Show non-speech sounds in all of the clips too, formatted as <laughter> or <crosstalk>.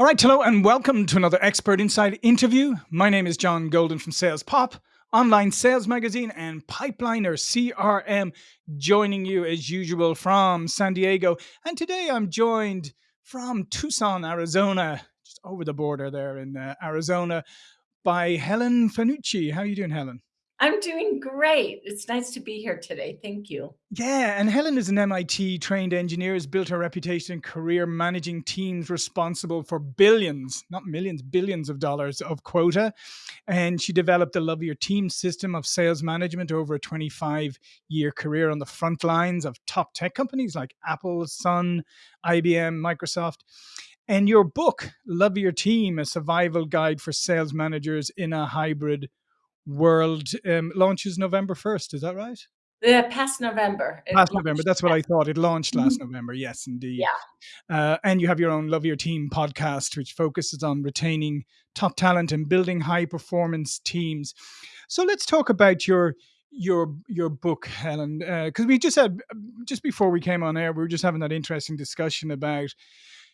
All right, hello and welcome to another Expert Insights interview. My name is John Golden from Sales Pop, online sales magazine, and Pipeliner CRM, joining you as usual from San Diego. And today I'm joined from Tucson, Arizona, just over the border there in uh, Arizona, by Helen Fanucci. How are you doing, Helen? I'm doing great. It's nice to be here today. Thank you. Yeah, and Helen is an MIT trained engineer, has built her reputation and career managing teams responsible for billions, not millions, billions of dollars of quota. And she developed the Love Your Team system of sales management over a 25 year career on the front lines of top tech companies like Apple, Sun, IBM, Microsoft. And your book, Love Your Team, a survival guide for sales managers in a hybrid World um, launches November 1st. Is that right? Yeah, past November. Last November. That's what I thought. It launched last mm-hmm. November. Yes, indeed. Yeah. Uh, and you have your own Love Your Team podcast, which focuses on retaining top talent and building high performance teams. So let's talk about your your your book, Helen, because uh, we just had just before we came on air, we were just having that interesting discussion about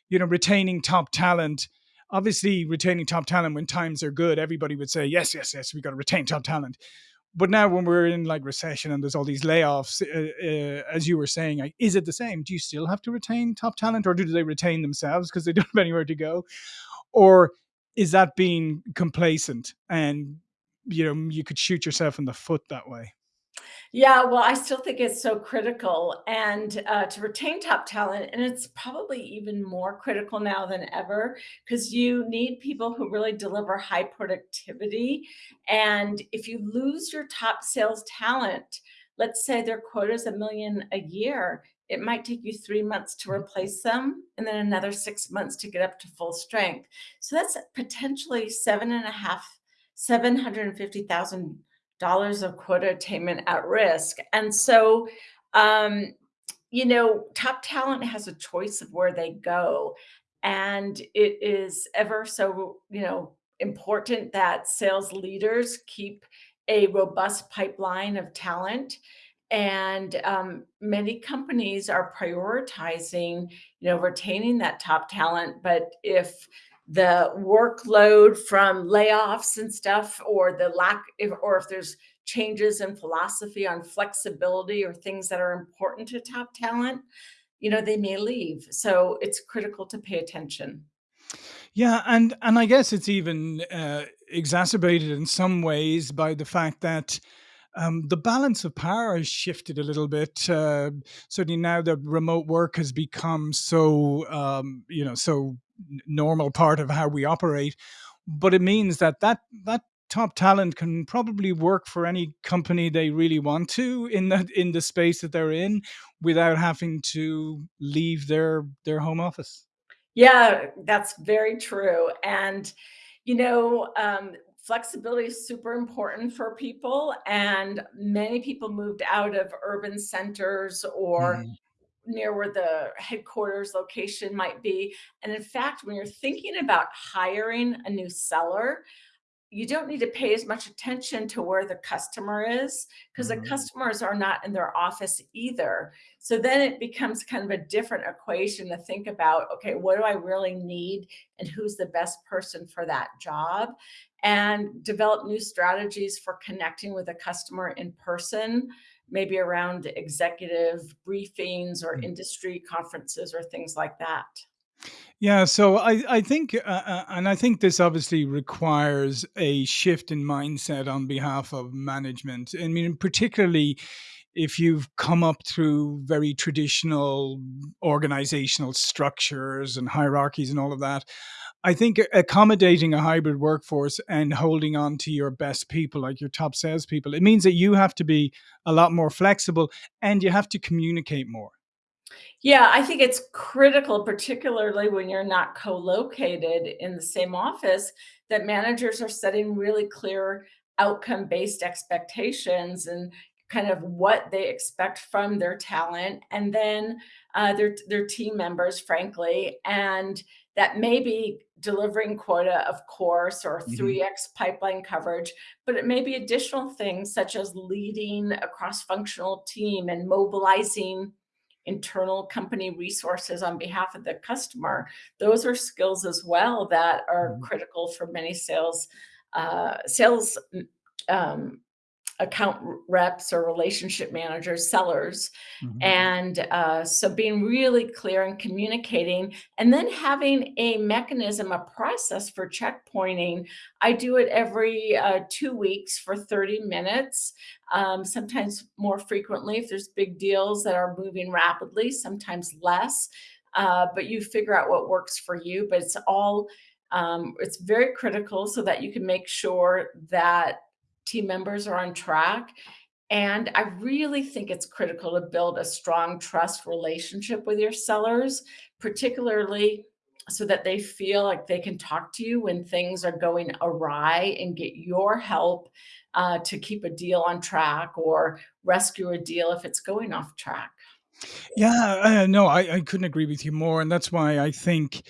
you know retaining top talent obviously retaining top talent when times are good, everybody would say, yes, yes, yes, we got to retain top talent. But now when we're in like recession and there's all these layoffs, uh, uh, as you were saying, is it the same? Do you still have to retain top talent or do they retain themselves because they <laughs> don't have anywhere to go? Or is that being complacent and you know you could shoot yourself in the foot that way? Yeah, well, I still think it's so critical and uh, to retain top talent. And it's probably even more critical now than ever because you need people who really deliver high productivity. And if you lose your top sales talent, let's say their quota is a million a year, it might take you three months to replace them and then another six months to get up to full strength. So that's potentially seven and a half, 750,000 dollars of quota attainment at risk. And so, um, you know, top talent has a choice of where they go. And it is ever so, you know, important that sales leaders keep a robust pipeline of talent. And um, many companies are prioritizing, you know, retaining that top talent. But if the workload from layoffs and stuff or the lack if, or if there's changes in philosophy on flexibility or things that are important to top talent you know they may leave. So it's critical to pay attention. Yeah and and i guess it's even uh, exacerbated in some ways by the fact that um, the balance of power has shifted a little bit. Uh, certainly now that remote work has become so, um, you know, so normal part of how we operate. But it means that that that top talent can probably work for any company they really want to in that in the space that they're in without having to leave their their home office. Yeah, that's very true. And you know, um, flexibility is super important for people and many people moved out of urban centers or mm near where the headquarters location might be and in fact when you're thinking about hiring a new seller you don't need to pay as much attention to where the customer is because mm -hmm. the customers are not in their office either. So then it becomes kind of a different equation to think about, okay, what do I really need and who's the best person for that job? And develop new strategies for connecting with a customer in person, maybe around executive briefings or mm. industry conferences or things like that. Yeah, so I I think, uh, uh, and I think this obviously requires a shift in mindset on behalf of management. I mean, particularly if you've come up through very traditional organizational structures and hierarchies and all of that. I think accommodating a hybrid workforce and holding on to your best people, like your top salespeople, it means that you have to be a lot more flexible and you have to communicate more. Yeah, I think it's critical, particularly when you're not co-located in the same office, that managers are setting really clear outcome-based expectations and kind of what they expect from their talent and then uh, their, their team members, frankly, and that may be delivering quota, of course, or 3x mm-hmm. pipeline coverage, but it may be additional things such as leading a cross-functional team and mobilizing internal company resources on behalf of the customer. Those are skills as well that are Mhm. critical for many sales uh, sales um, account reps or relationship managers, sellers. Mhm. And uh, so being really clear and communicating, and then having a mechanism, a process for checkpointing. I do it every uh, two weeks for 30 minutes, um, sometimes more frequently if there's big deals that are moving rapidly, sometimes less. Uh, but you figure out what works for you. But it's all um, it's very critical so that you can make sure that team members are on track. And I really think it's critical to build a strong trust relationship with your sellers, particularly so that they feel like they can talk to you when things are going awry and get your help uh, to keep a deal on track or rescue a deal if it's going off track. Yeah, uh, no, I, I couldn't agree with you more, and that's why I think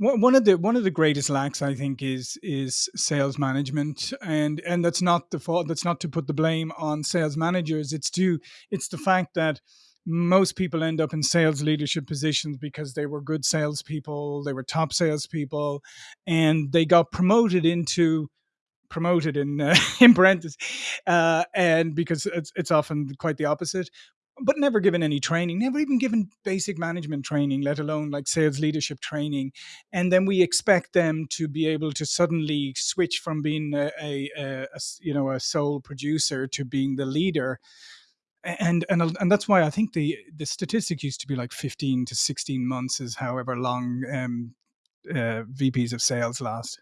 one of the one of the greatest lacks I think is is sales management, and and that's not the fault. That's not to put the blame on sales managers. It's to it's the fact that most people end up in sales leadership positions because they were good salespeople, they were top salespeople, and they got promoted into promoted in uh, <laughs> in parentheses, uh, and because it's it's often quite the opposite. But never given any training, never even given basic management training, let alone like sales leadership training. And then we expect them to be able to suddenly switch from being a you know a sole producer to being the leader. And and and that's why I think the the statistic used to be like fifteen to sixteen months is however long um, uh, VPs of sales last.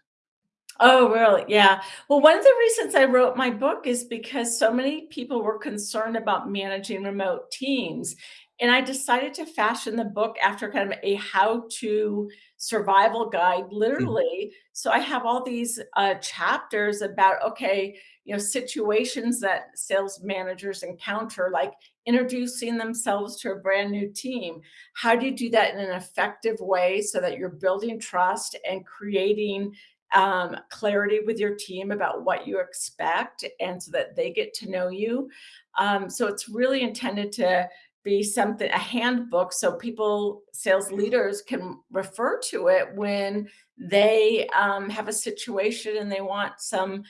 Oh, really? Yeah. Well, one of the reasons I wrote my book is because so many people were concerned about managing remote teams. And I decided to fashion the book after kind of a how to survival guide, literally. So I have all these uh, chapters about, okay, you know, situations that sales managers encounter, like introducing themselves to a brand new team. How do you do that in an effective way so that you're building trust and creating um, clarity with your team about what you expect and so that they get to know you. Um, so it's really intended to be something, a handbook, so people, sales leaders can refer to it when they um, have a situation and they want some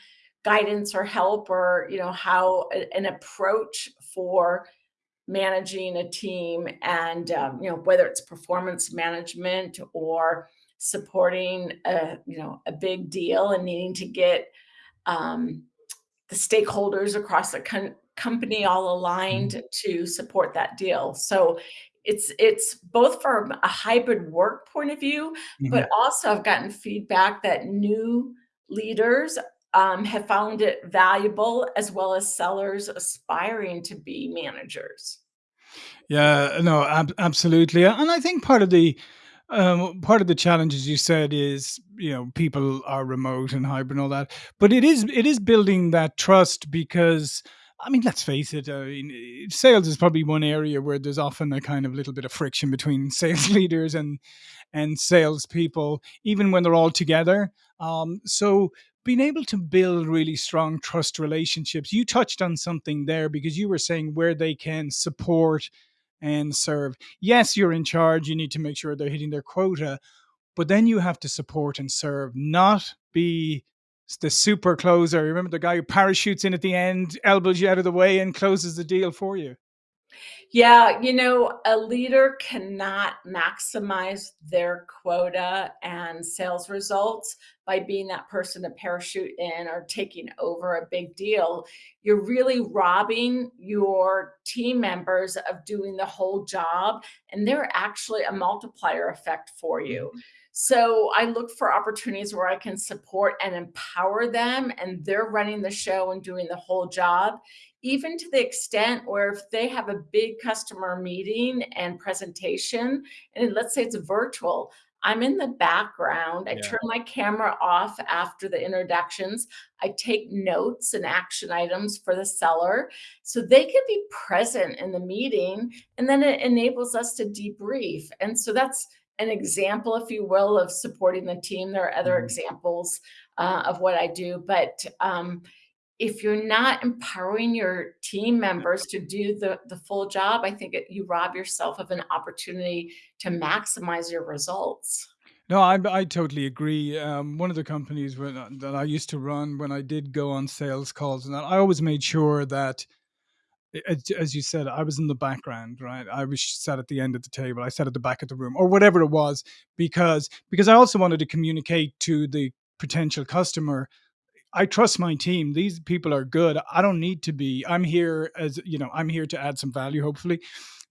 guidance or help or, you know, how a- an approach for managing a team and um, you know whether it's performance management or supporting a you know a big deal and needing to get um, the stakeholders across the com- company all Mhm. aligned to support that deal so it's it's both from a hybrid work point of view but Mhm. also i've gotten feedback that new leaders um, have found it valuable as well as sellers aspiring to be managers Yeah, no, ab- absolutely, and I think part of the um, part of the challenges you said is you know people are remote and hybrid and all that, but it is it is building that trust because I mean let's face it, I mean, eh, sales is probably one area where there's often a kind of little bit of friction between <laughs> sales leaders and and salespeople, even when they're all together. Um, so being able to build really strong trust relationships, you touched on something there because you were saying where they can support and serve. Yes, you're in charge. You need to make sure they're hitting their quota, but then you have to support and serve, not be the super closer. Remember the guy who parachutes in at the end, elbows you out of the way, and closes the deal for you. Yeah, you know, a leader cannot maximize their quota and sales results by being that person to parachute in or taking over a big deal. You're really robbing your team members of doing the whole job, and they're actually a multiplier effect for you. Mhm. So I look for opportunities where I can support and empower them, and they're running the show and doing the whole job even to the extent where if they have a big customer meeting and presentation, and let's say it's virtual, I'm in the background. I Yeah. turn my camera off after the introductions. I take notes and action items for the seller so they can be present in the meeting. And then it enables us to debrief. And so that's an example, if you will, of supporting the team. There are other Mhm. examples uh, of what I do, but um, if you're not empowering your team members to do the the full job, I think it you rob yourself of an opportunity to maximize your results. No, I I totally agree. Um, one of the companies when, uh, that I used to run when I did go on sales calls and that, I always made sure that, as, as you said, I was in the background, right? I was sat at the end of the table, I sat at the back of the room, or whatever it was, because because I also wanted to communicate to the potential customer. I trust my team. These people are good. I don't need to be. I'm here as you know. I'm here to add some value, hopefully,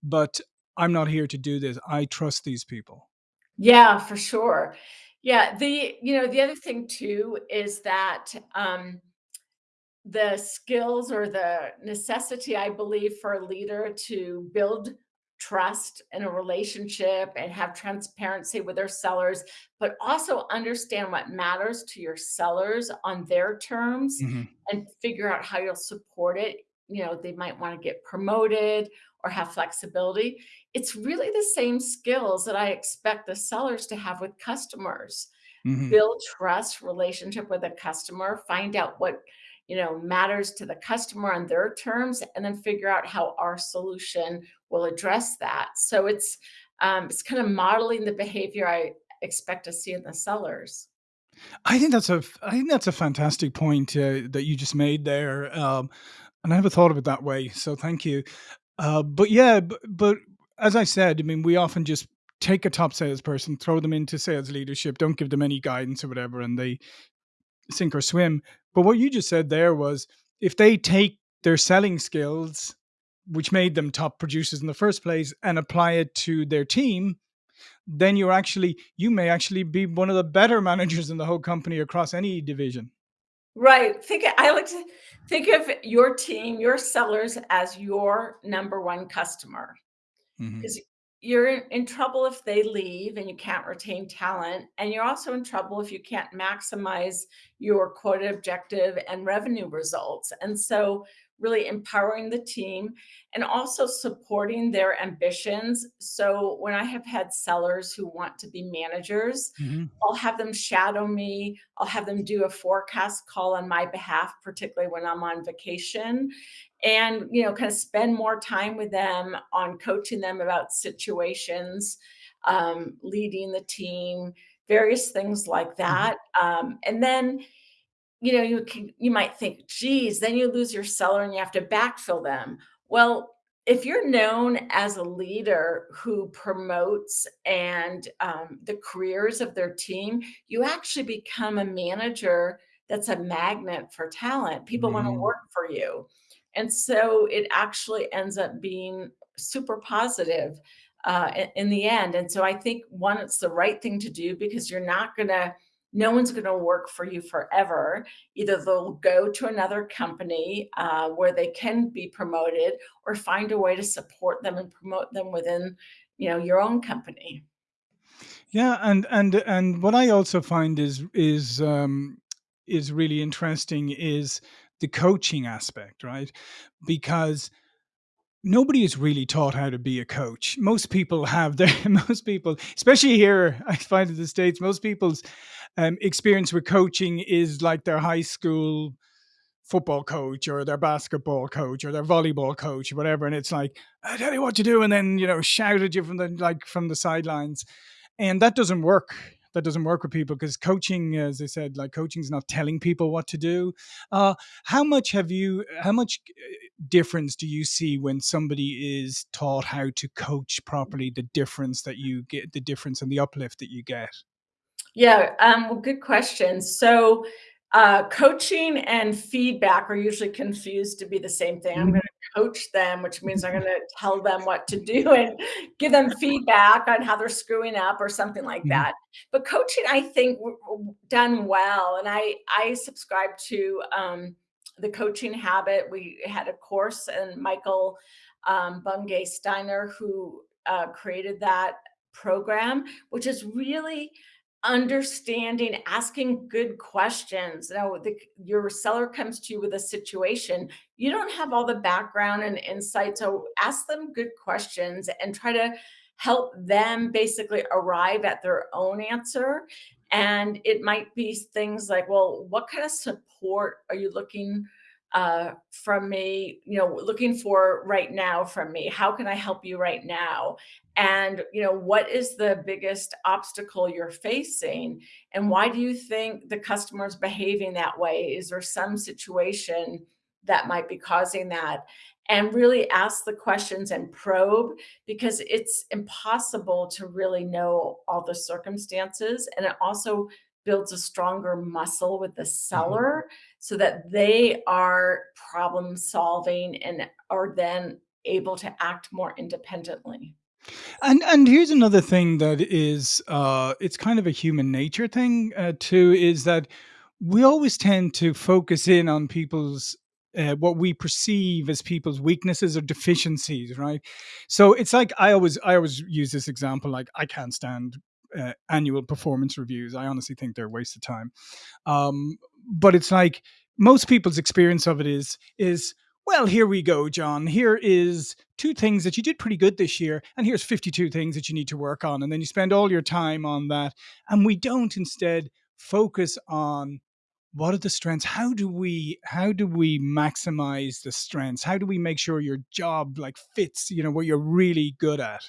but I'm not here to do this. I trust these people. Yeah, for sure. Yeah, the you know, the other thing too is that, um the skills or the necessity, I believe, for a leader to build trust in a relationship and have transparency with their sellers, but also understand what matters to your sellers on their terms hmm and figure out how you'll support it. You know, they might want to get promoted or have flexibility. It's really the same skills that I expect the sellers to have with customers hmm build trust relationship with a customer, find out what, you know, matters to the customer on their terms, and then figure out how our solution will address that. So it's um, it's kind of modeling the behavior I expect to see in the sellers. I think that's a I think that's a fantastic point, uh, that you just made there, um, and I never thought of it that way, so thank you. Uh, but yeah, but but as I said, I mean, we often just take a top salesperson, throw them into sales leadership, don't give them any guidance or whatever, and they sink or swim. But what you just said there was if they take their selling skills, which made them top producers in the first place, and apply it to their team, then you're actually you may actually be one of the better <laughs> managers in the whole company across any division. Right. Think I like to think of your team, your sellers as your number one customer. Mhm, 'Cause you're in in trouble if they leave and you can't retain talent, and you're also in trouble if you can't maximize your quota objective and revenue results. And so really empowering the team and also supporting their ambitions. So when I have had sellers who want to be managers, mhm, I'll have them shadow me. I'll have them do a forecast call on my behalf, particularly when I'm on vacation and you know kind of spend more time with them on coaching them about situations um, leading the team various things like mhm. that um, and then you know, you can you might think, "Geez, then you lose your seller and you have to backfill them." Well, if you're known as a leader who promotes and um, the careers of their team, you actually become a manager that's a magnet for talent. People want to work for you. And so it actually ends up being super positive uh, in, in the end. And so I think one, it's the right thing to do because you're not going to no one's going to work for you forever. Either they'll go to another company uh, where they can be promoted, or find a way to support them and promote them within, you know, your own company. Yeah, and and and what I also find is is um, is really interesting is the coaching aspect, right? Because nobody is really taught how to be a coach. Most people have their <laughs> most people, especially here, I find in the states, most people's um, experience with coaching is like their high school football coach or their basketball coach or their volleyball coach or whatever and it's like i tell you what to do and then you know shout at you from the like from the sidelines and that doesn't work. That doesn't work with people because coaching as i said like coaching is not telling people what to do. Uh how much have you how much uh, difference do you see when somebody is taught how to coach properly the difference that you get the difference and the uplift that you get Yeah, um, well, good question. So, uh, coaching and feedback are usually confused to be the same thing. I'm Mhm. going to coach them, which means I'm <laughs> going to tell them what to do <laughs> and give them feedback on how they're screwing up or something like Mhm. that. But coaching, I think, done well, and I I subscribe to um, the coaching habit. We had a course, and Michael um, Bungay Stanier, who uh, created that program, which is really understanding, asking good questions. Now, the, your seller comes to you with a situation, you don't have all the background and insight. So ask them good questions and try to help them basically arrive at their own answer. And it might be things like, well, what kind of support are you looking uh, from me, you know, looking for right now from me. How can I help you right now? And, you know, what is the biggest obstacle you're facing? And why do you think the customer is behaving that way? Is there some situation that might be causing that? And really ask the questions and probe because it's impossible to really know all the circumstances. And it also builds a stronger muscle with the Mhm. seller so that they are problem solving and are then able to act more independently. And and here's another thing that is, uh, it's kind of a human nature thing, uh, too, is that we always tend to focus in on people's uh, what we perceive as people's weaknesses or deficiencies, right? So it's like I always I always use this example, like I can't stand uh, annual performance reviews. I honestly think they're a waste of time. Um, but it's like most people's experience of it is is well, here we go, John. Here is two things that you did pretty good this year, and here's 52 things that you need to work on. And then you spend all your time on that. And we don't instead focus on what are the strengths? How do we how do we maximize the strengths? How do we make sure your job like fits, you know, what you're really good at?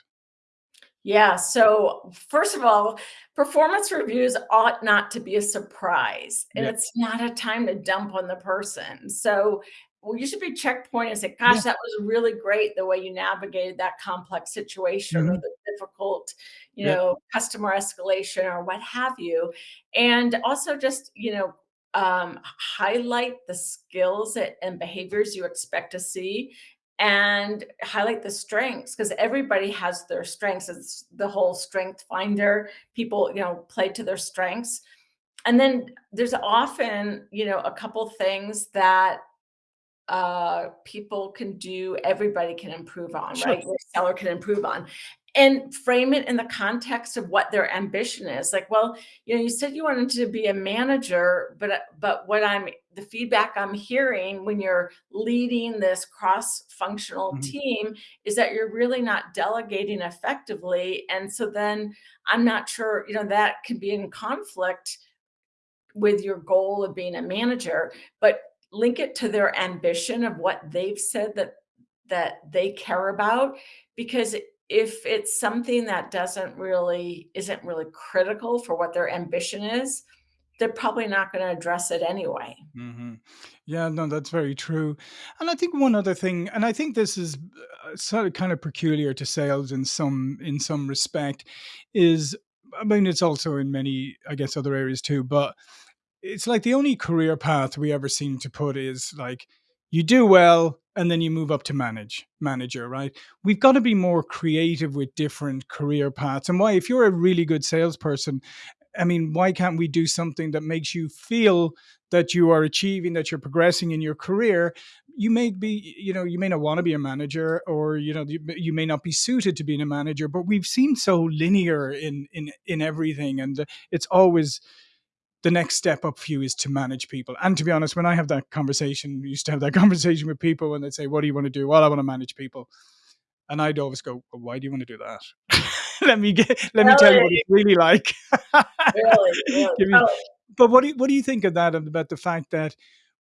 Yeah. So, first of all, performance reviews ought not to be a surprise, and it's not a time to dump on the person. So, well, you should be checkpoint and say, Yeah. "Gosh, that was really great the way you navigated that complex situation or hmm the difficult, you Yeah. know, customer escalation or what have you." And also just, you know, um, highlight the skills and behaviors you expect to see and highlight the strengths because everybody has their strengths. It's the whole strength finder. People, you know, play to their strengths. And then there's often, you know, a couple things that uh, people can do, everybody can improve on, Sure. right? Your seller can improve on. And frame it in the context of what their ambition is. Like, well, you know, you said you wanted to be a manager, but but what I'm the feedback I'm hearing when you're leading this cross-functional Mhm. team is that you're really not delegating effectively. And so then I'm not sure, you know, that can be in conflict with your goal of being a manager, but link it to their ambition of what they've said that that they care about because if it's something that doesn't really isn't really critical for what their ambition is, they're probably not going to address it anyway. hmm Yeah, no, that's very true. And I think one other thing, and I think this is uh, sort of kind of peculiar to sales in some in some respect, is I mean it's also in many, I guess, other areas too, but it's like the only career path we ever seem to put is like you do well and then you move up to manage manager right? We've got to be more creative with different career paths and why if you're a really good salesperson i mean why can't we do something that makes you feel that you are achieving that you're progressing in your career? You may be you know you may not want to be a manager or you know you, you may not be suited to being a manager but we've seen so linear in in in everything and it's always the next step up for you is to manage people. And to be honest, when I have that conversation, used to have that <laughs> conversation with people when they'd say, What do you want to do? Well, I want to manage people. And I'd always go, well, why do you want to do that? <laughs> let me get let me tell you what it's really like. <laughs> really, really. Me- Oh, but what do you, what do you think of that about the fact that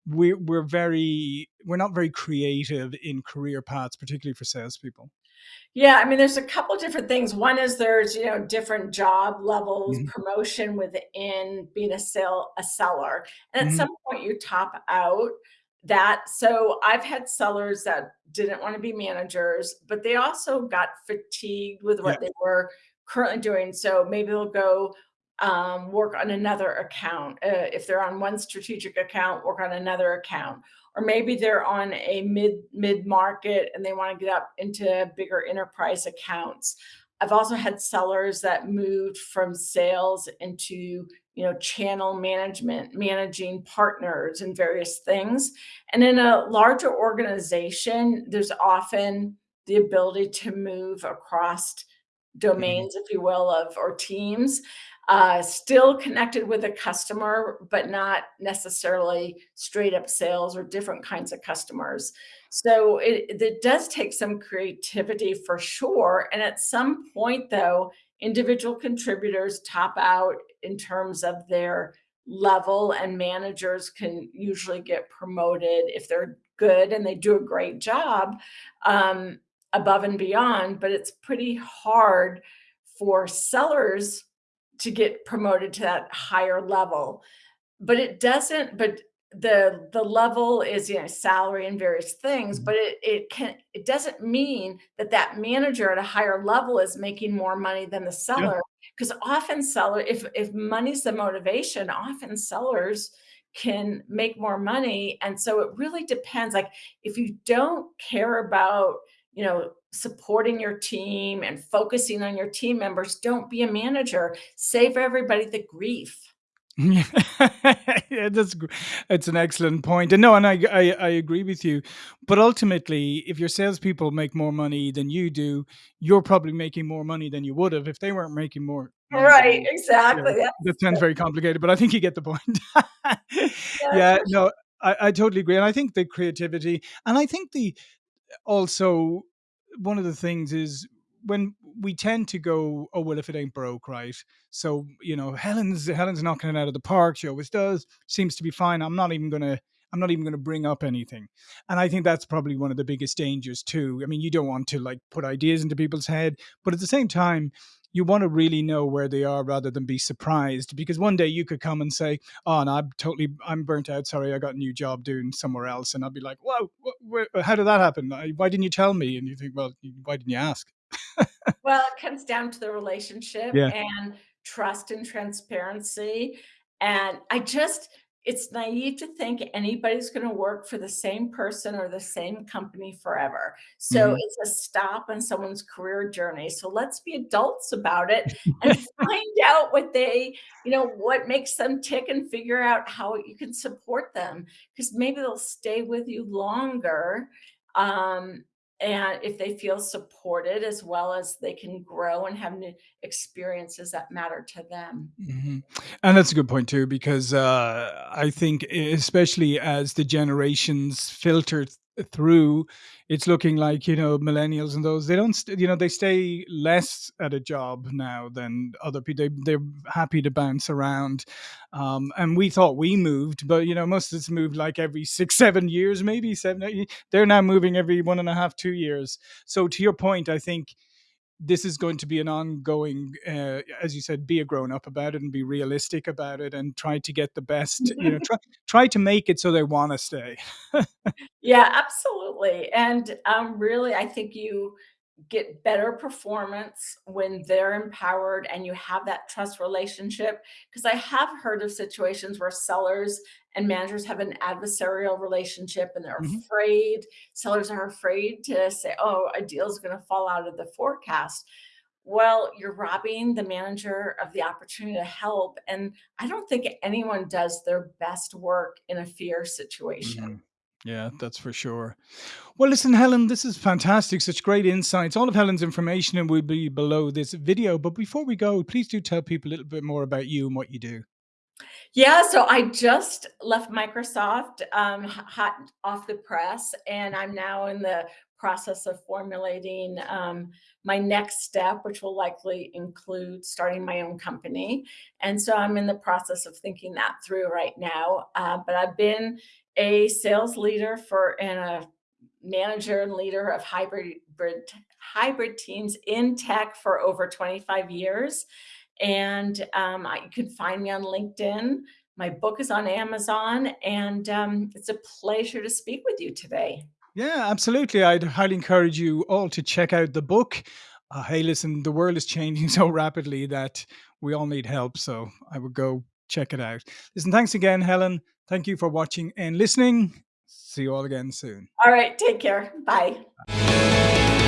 we're we're very we're not very creative in career paths, particularly for salespeople? Yeah, I mean, there's a couple different things. One is there's, you know, different job levels, hmm promotion within being a sell a seller. And at hmm some point you top out that. So I've had sellers that didn't want to be managers, but they also got fatigued with Yeah. what they were currently doing. So maybe they'll go um, work on another account. Uh, if they're on one strategic account, work on another account or maybe they're on a mid mid market and they want to get up into bigger enterprise accounts. I've also had sellers that moved from sales into you know channel management, managing partners and various things. And in a larger organization, there's often the ability to move across hmm domains, if you will, of or teams, uh, still connected with a customer, but not necessarily straight up sales or different kinds of customers. So it, it does take some creativity for sure. And at some point, though, individual contributors top out in terms of their level and managers can usually get promoted if they're good and they do a great job um, above and beyond, but it's pretty hard for sellers to get promoted to that higher level. But it doesn't, but the the level is you know salary and various things Mhm. but it it can it doesn't mean that that manager at a higher level is making more money than the seller because often seller if if money's the motivation often sellers can make more money and so it really depends like if you don't care about you know supporting your team and focusing on your team members don't be a manager. Save everybody the grief. Yeah, <laughs> that's it's an excellent point, and no, and I I I agree with you, but ultimately, if your salespeople make more money than you do, you're probably making more money than you would have if they weren't making more money right you. Yeah, exactly. That sounds very complicated, but I think you get the point. <laughs> Yeah, Yeah, no, I I totally agree, and I think the creativity and I think the also one of the things is when we tend to go, "Oh, well, if it ain't broke, right?" So, you know, Helen's Helen's knocking it out of the park. She always does. Seems to be fine. I'm not even gonna I'm not even gonna bring up anything. And I think that's probably one of the biggest dangers too. I mean, you don't want to like put ideas into people's head, but at the same time, you want to really know where they are rather than be surprised. Because one day you could come and say, "Oh, no, I'm totally I'm burnt out. Sorry, I got a new job doing somewhere else," and I'd be like, "Whoa, wh- how did that happen? Why didn't you tell me?" And you think, "Well, why didn't you ask?" <laughs> Well, it comes down to the relationship Yeah. and trust and transparency. And I just, it's naive to think anybody's going to work for the same person or the same company forever. So Mhm. it's a stop on someone's career journey. So let's be adults about it and <laughs> find out what they, you know, what makes them tick and figure out how you can support them because maybe they'll stay with you longer. Um, and if they feel supported as well as they can grow and have new experiences that matter to them. Mhm. And that's a good point too, because uh, I think, especially as the generations filter through, it's looking like you know millennials and those they don't, you know, they stay less at a job now than other people. They, they're happy to bounce around, um, and we thought we moved, but you know, most of us moved like every six, seven years, maybe seven. eight- They're now moving every one and a half, two years. So to your point, I think this is going to be an ongoing uh, as you said be a grown up about it and be realistic about it and try to get the best you know <laughs> try try to make it so they want to stay <laughs> Yeah, absolutely. And um, really, I think you get better performance when they're empowered and you have that trust relationship. Because I have heard of situations where sellers and managers have an adversarial relationship and they're Mhm. afraid, sellers are afraid to say, oh, a deal is going to fall out of the forecast. Well, you're robbing the manager of the opportunity to help. And I don't think anyone does their best work in a fear situation. Mhm. yeah that's for sure well listen helen this is fantastic such great insights all of helen's information will be below this video but before we go please do tell people a little bit more about you and what you do Yeah, so I just left Microsoft, um, hot off the press, and I'm now in the process of formulating, um, my next step, which will likely include starting my own company, and so I'm in the process of thinking that through right now, uh, but I've been a sales leader for and a manager and leader of hybrid hybrid teams in tech for over 25 years, and um, I, you can find me on LinkedIn. My book is on Amazon, and um, it's a pleasure to speak with you today. Yeah, absolutely. I'd highly encourage you all to check out the book. Uh, hey, listen, the world is changing <laughs> so rapidly that we all need help. So I would go check it out. Listen, thanks again, Helen. Thank you for watching and listening. See you all again soon. All right, take care. Bye.